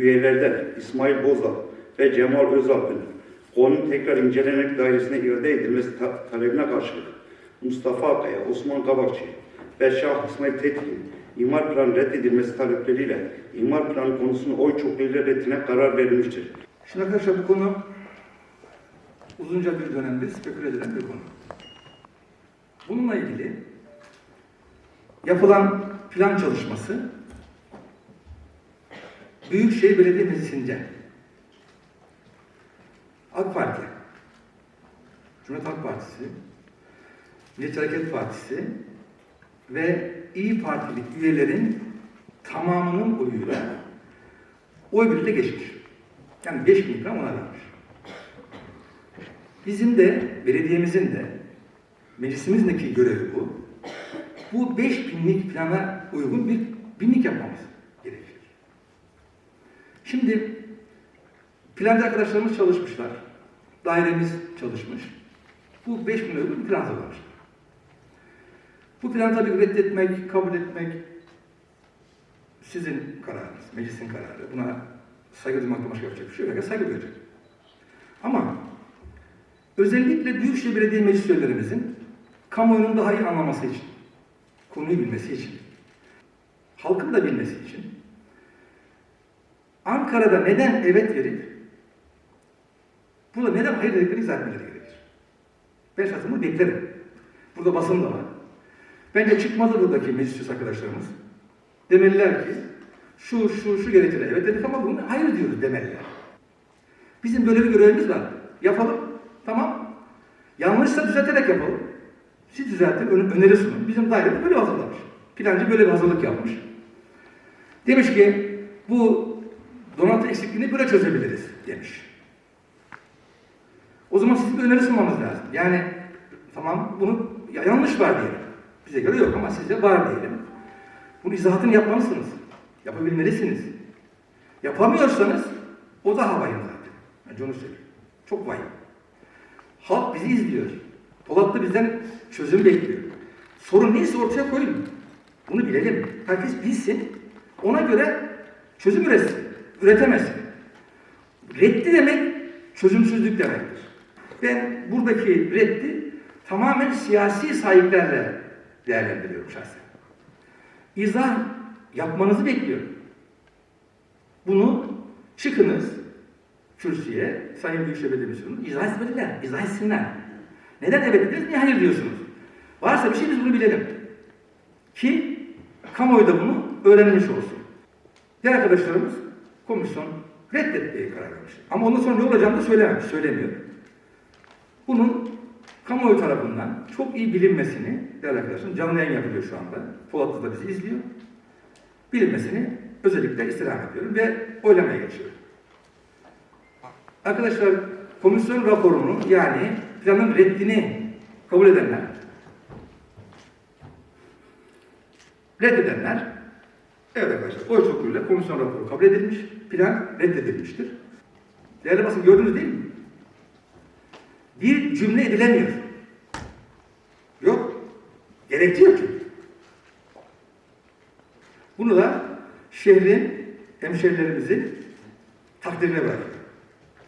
üyelerden İsmail Bozdağ ve Cemal Özalp'ın konunun tekrar incelenerek dairesine iade edilmesi ta- talebine karşılık Mustafa Akaya, Osman Kabakçı ve Şah İsmail Tetkin imar planı reddedilmesi talepleriyle imar planı konusunu oy çokluğuyla reddine karar verilmiştir. Şimdi arkadaşlar bu konu uzunca bir dönemdir speküle edilen bir konu. Bununla ilgili yapılan plan çalışması Büyükşehir Belediye Meclisi'nce AK Parti, Cumhuriyet Halk Partisi, Milliyetçi Hareket Partisi ve İyi Partili üyelerin tamamının oyuyla oy birliğiyle geçmiş. Yani 5 bin lira ona vermiş. Bizim de, belediyemizin de, meclisimizdeki görevi bu. Bu 5 binlik plana uygun bir binlik yapmamız. Şimdi planda arkadaşlarımız çalışmışlar. Dairemiz çalışmış. Bu 5 bin uygun plan hazırlamışlar. Bu planı tabii reddetmek, kabul etmek sizin kararınız, meclisin kararı. Buna saygı duymakla başka yapacak bir şey yok. Saygı duyacak. Ama özellikle Büyükşehir Belediye Meclis üyelerimizin kamuoyunun daha iyi anlaması için, konuyu bilmesi için, halkın da bilmesi için Ankara'da neden evet verip burada neden hayır dediklerini izah etmeleri gerekir. Ben bunu beklerim. Burada basın da var. Bence çıkmalı buradaki meclis arkadaşlarımız. Demeliler ki şu şu şu gerekçeler evet dedik ama bunu hayır diyoruz demeliler. Bizim böyle bir görevimiz var. Yapalım. Tamam. Yanlışsa düzelterek yapalım. Siz düzeltin, ön- öneri sunun. Bizim dairede böyle hazırlamış. Plancı böyle bir hazırlık yapmış. Demiş ki bu donatı eksikliğini böyle çözebiliriz demiş. O zaman sizin bir öneri sunmanız lazım. Yani tamam bunu ya- yanlış var diyelim. Bize göre yok ama sizce var diyelim. Bunun izahatını yapmalısınız. Yapabilmelisiniz. Yapamıyorsanız o da havayım zaten. Bence onu söyleyeyim. Çok vahim. Halk bizi izliyor. Polat da bizden çözüm bekliyor. Sorun neyse ortaya koyun. Bunu bilelim. Herkes bilsin. Ona göre çözüm üretsin. Üretemezsin. Reddi demek çözümsüzlük demektir. Ben buradaki reddi tamamen siyasi sahiplerle değerlendiriyorum şahsen. İzah yapmanızı bekliyorum. Bunu çıkınız kürsüye, Sayın Büyükşehir Belediye Başkanı'nın izah etmeliler, izah etsinler. Neden evet dediniz, niye hayır diyorsunuz? Varsa bir şey biz bunu bilelim. Ki kamuoyu da bunu öğrenmiş olsun. Diğer arkadaşlarımız komisyon reddetmeye karar vermiş. Ama ondan sonra ne olacağını da söylememiş, söylemiyor. Bunun kamuoyu tarafından çok iyi bilinmesini, değerli arkadaşlar, canlı yayın yapılıyor şu anda. Polatlı da bizi izliyor. Bilinmesini özellikle istirham ediyorum ve oylamaya geçiyorum. Arkadaşlar, komisyon raporunu yani planın reddini kabul edenler, reddedenler, evet arkadaşlar, oy çokluğuyla komisyon raporu kabul edilmiş, plan reddedilmiştir. Değerli basın gördünüz değil mi? Bir cümle edilemiyor. Yok. Gerekçe yok çünkü. Bunu da şehrin, hemşehrilerimizin takdirine bırakıyoruz.